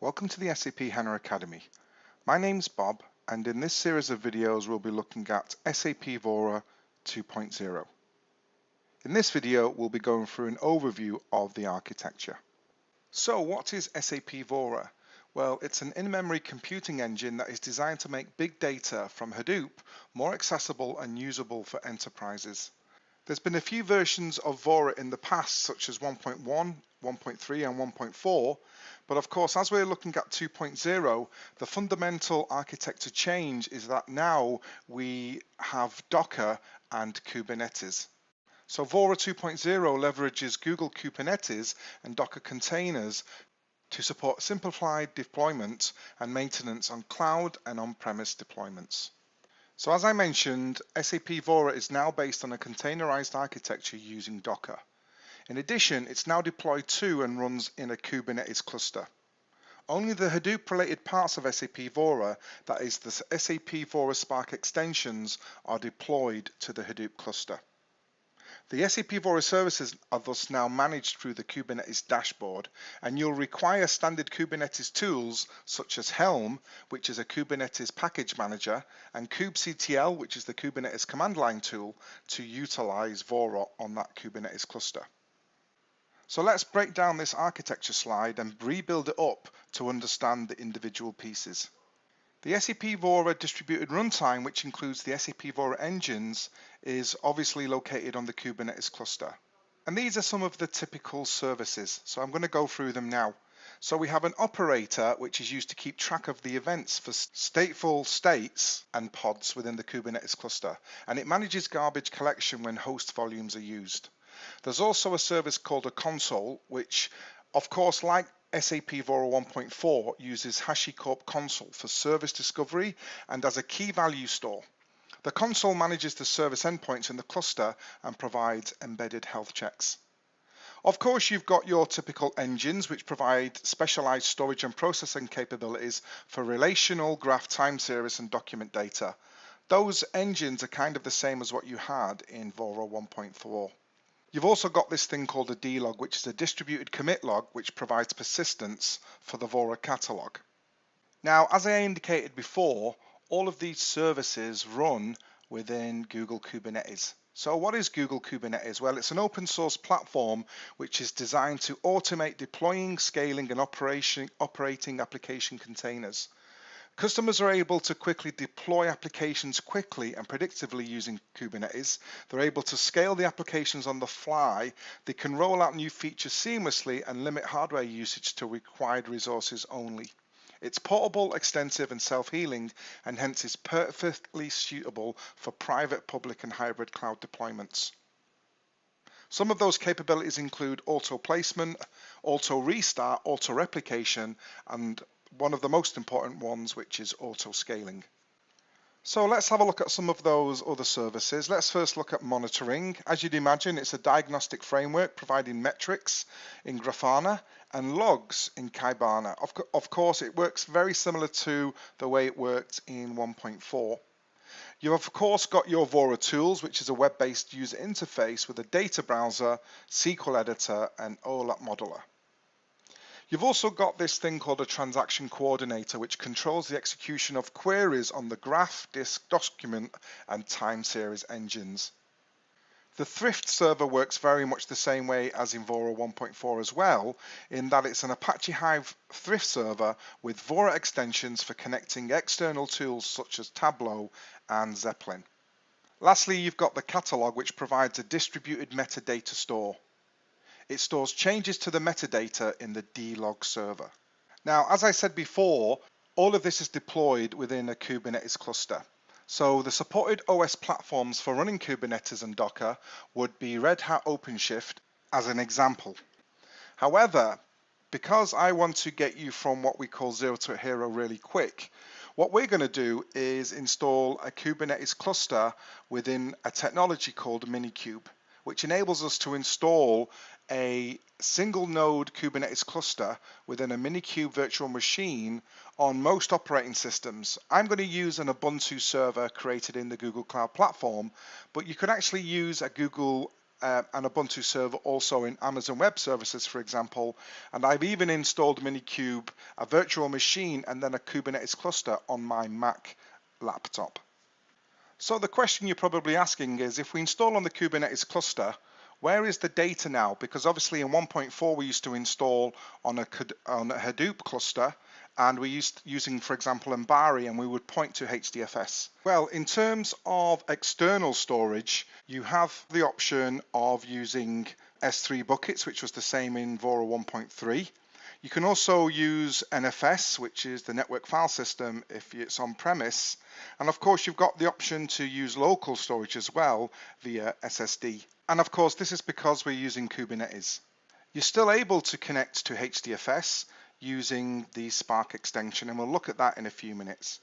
Welcome to the SAP HANA Academy. My name's Bob and in this series of videos we'll be looking at SAP Vora 2.0. In this video we'll be going through an overview of the architecture. So what is SAP Vora? Well, it's an in-memory computing engine that is designed to make big data from Hadoop more accessible and usable for enterprises. There's been a few versions of Vora in the past, such as 1.1, 1.3 and 1.4, but of course, as we're looking at 2.0, the fundamental architecture change is that now we have Docker and Kubernetes. So Vora 2.0 leverages Google Kubernetes and Docker containers to support simplified deployment and maintenance on cloud and on-premise deployments. So as I mentioned, SAP Vora is now based on a containerized architecture using Docker. In addition, it's now deployed to and runs in a Kubernetes cluster. Only the Hadoop related parts of SAP Vora, that is the SAP Vora Spark extensions, are deployed to the Hadoop cluster. The SAP Vora services are thus now managed through the Kubernetes dashboard, and you'll require standard Kubernetes tools such as Helm, which is a Kubernetes package manager, and kubectl, which is the Kubernetes command line tool, to utilize Vora on that Kubernetes cluster. So let's break down this architecture slide and rebuild it up to understand the individual pieces. The SAP Vora distributed runtime, which includes the SAP Vora engines, is obviously located on the Kubernetes cluster. And these are some of the typical services. So I'm going to go through them now. So we have an operator, which is used to keep track of the events for stateful sets and pods within the Kubernetes cluster. And it manages garbage collection when host volumes are used. There's also a service called a Consul, which of course, like SAP Vora 1.4 uses HashiCorp Consul for service discovery and as a key value store. The Consul manages the service endpoints in the cluster and provides embedded health checks. Of course, you've got your typical engines which provide specialized storage and processing capabilities for relational, graph, time series and document data. Those engines are kind of the same as what you had in Vora 1.4. You've also got this thing called a D-log, which is a distributed commit log, which provides persistence for the Vora catalog. Now, as I indicated before, all of these services run within Google Kubernetes. So what is Google Kubernetes? Well, it's an open source platform which is designed to automate deploying, scaling and operating application containers. Customers are able to quickly deploy applications quickly and predictively using Kubernetes. They're able to scale the applications on the fly. They can roll out new features seamlessly and limit hardware usage to required resources only. It's portable, extensive and self-healing and hence is perfectly suitable for private, public and hybrid cloud deployments. Some of those capabilities include auto placement, auto restart, auto replication and one of the most important ones, which is auto scaling. So let's have a look at some of those other services. Let's first look at monitoring. As you'd imagine, it's a diagnostic framework providing metrics in Grafana and logs in Kibana. Of, co of course, it works very similar to the way it worked in 1.4. You've of course got your Vora tools, which is a web-based user interface with a data browser, SQL editor, and OLAP modeler. You've also got this thing called a transaction coordinator, which controls the execution of queries on the graph, disk, document, and time series engines. The Thrift server works very much the same way as in Vora 1.4 as well, in that it's an Apache Hive Thrift server with Vora extensions for connecting external tools such as Tableau and Zeppelin. Lastly, you've got the catalog, which provides a distributed metadata store. It stores changes to the metadata in the D-log server. Now, as I said before, all of this is deployed within a Kubernetes cluster. So the supported OS platforms for running Kubernetes and Docker would be Red Hat OpenShift as an example. However, because I want to get you from what we call zero to a hero really quick, what we're going to do is install a Kubernetes cluster within a technology called Minikube which enables us to install a single node Kubernetes cluster within a Minikube virtual machine on most operating systems. I'm going to use an Ubuntu server created in the Google Cloud Platform, but you can actually use a Google uh, an Ubuntu server also in Amazon Web Services, for example, and I've even installed Minikube, a virtual machine, and then a Kubernetes cluster on my Mac laptop. So the question you're probably asking is, if we install on the Kubernetes cluster, where is the data now? Because obviously in 1.4 we used to install on a, on a Hadoop cluster and we're used, using, for example, Ambari, and we would point to HDFS. Well, in terms of external storage, you have the option of using S3 buckets, which was the same in Vora 1.3. You can also use NFS, which is the network file system if it's on premise. And of course, you've got the option to use local storage as well via SSD. And of course, this is because we're using Kubernetes. You're still able to connect to HDFS using the Spark extension, and we'll look at that in a few minutes.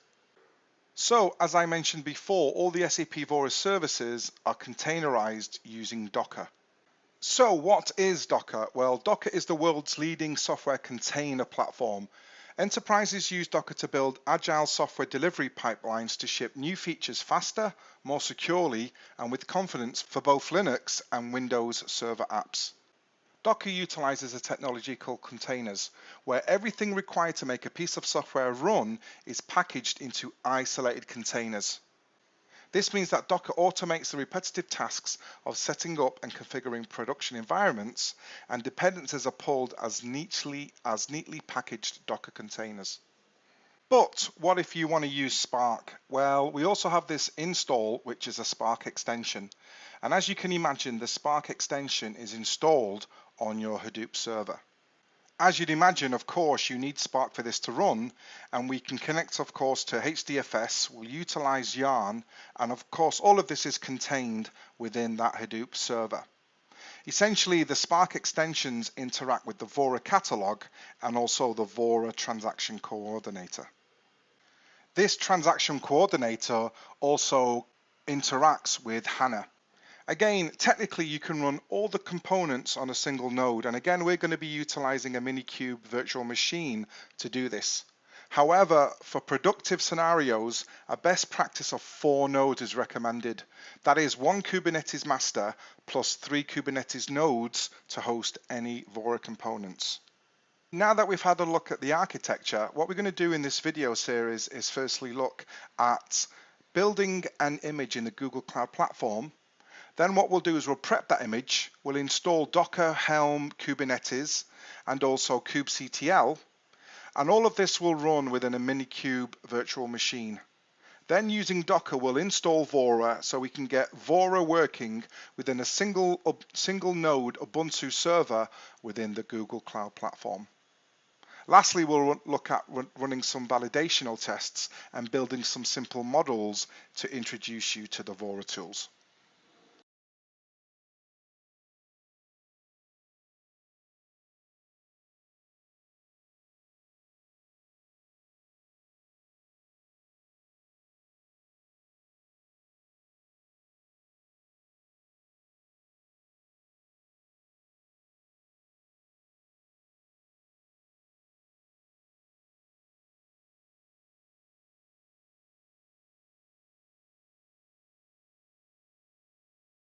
So, as I mentioned before, all the SAP Vora services are containerized using Docker. So, what is Docker? Well, Docker is the world's leading software container platform. Enterprises use Docker to build agile software delivery pipelines to ship new features faster, more securely, and with confidence for both Linux and Windows Server apps. Docker utilizes a technology called containers, where everything required to make a piece of software run is packaged into isolated containers. This means that Docker automates the repetitive tasks of setting up and configuring production environments, and dependencies are pulled as neatly as neatly packaged Docker containers. But what if you want to use Spark? Well, we also have this install, which is a Spark extension. And as you can imagine, the Spark extension is installed on your Hadoop server. As you'd imagine, of course, you need Spark for this to run, and we can connect, of course, to HDFS, we'll utilize Yarn, and of course, all of this is contained within that Hadoop server. Essentially, the Spark extensions interact with the Vora catalog and also the Vora transaction coordinator. This transaction coordinator also interacts with HANA. Again, technically you can run all the components on a single node. And again, we're going to be utilizing a Minikube virtual machine to do this. However, for productive scenarios, a best practice of four nodes is recommended. That is one Kubernetes master plus three Kubernetes nodes to host any Vora components. Now that we've had a look at the architecture, what we're going to do in this video series is firstly look at building an image in the Google Cloud Platform then what we'll do is we'll prep that image, we'll install Docker, Helm, Kubernetes, and also kubectl, and all of this will run within a Minikube virtual machine. Then using Docker, we'll install Vora so we can get Vora working within a single, single node Ubuntu server within the Google Cloud Platform. Lastly, we'll look at running some validational tests and building some simple models to introduce you to the Vora tools.